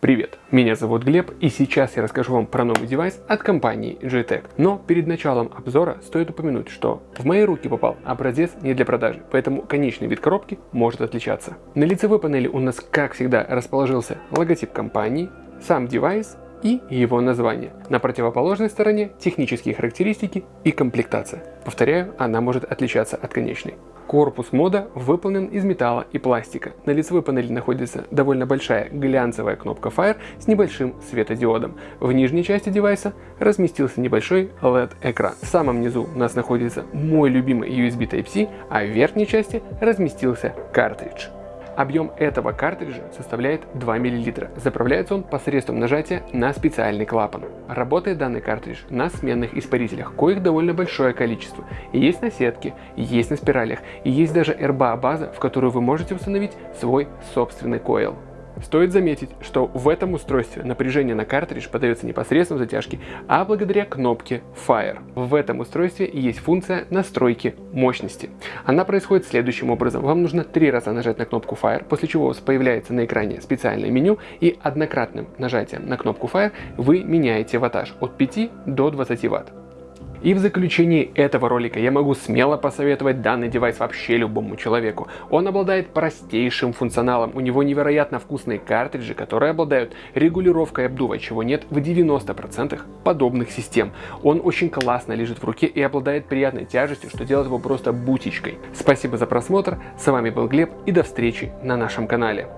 Привет, меня зовут Глеб и сейчас я расскажу вам про новый девайс от компании GTEC. Но перед началом обзора стоит упомянуть, что в мои руки попал образец не для продажи, поэтому конечный вид коробки может отличаться. На лицевой панели у нас как всегда расположился логотип компании, сам девайс и его название. На противоположной стороне технические характеристики и комплектация. Повторяю, она может отличаться от конечной. Корпус мода выполнен из металла и пластика. На лицевой панели находится довольно большая глянцевая кнопка Fire с небольшим светодиодом. В нижней части девайса разместился небольшой LED-экран. В самом низу у нас находится мой любимый USB Type-C, а в верхней части разместился картридж. Объем этого картриджа составляет 2 мл. Заправляется он посредством нажатия на специальный клапан. Работает данный картридж на сменных испарителях, коих довольно большое количество. И есть на сетке, есть на спиралях, и есть даже RBA база, в которую вы можете установить свой собственный койл. Стоит заметить, что в этом устройстве напряжение на картридж подается непосредственно в затяжке, а благодаря кнопке Fire. В этом устройстве есть функция настройки мощности. Она происходит следующим образом. Вам нужно три раза нажать на кнопку Fire, после чего у вас появляется на экране специальное меню и однократным нажатием на кнопку Fire вы меняете ваттаж от 5 до 20 Вт. И в заключении этого ролика я могу смело посоветовать данный девайс вообще любому человеку. Он обладает простейшим функционалом, у него невероятно вкусные картриджи, которые обладают регулировкой обдува, чего нет в 90% подобных систем. Он очень классно лежит в руке и обладает приятной тяжестью, что делает его просто бутичкой. Спасибо за просмотр, с вами был Глеб и до встречи на нашем канале.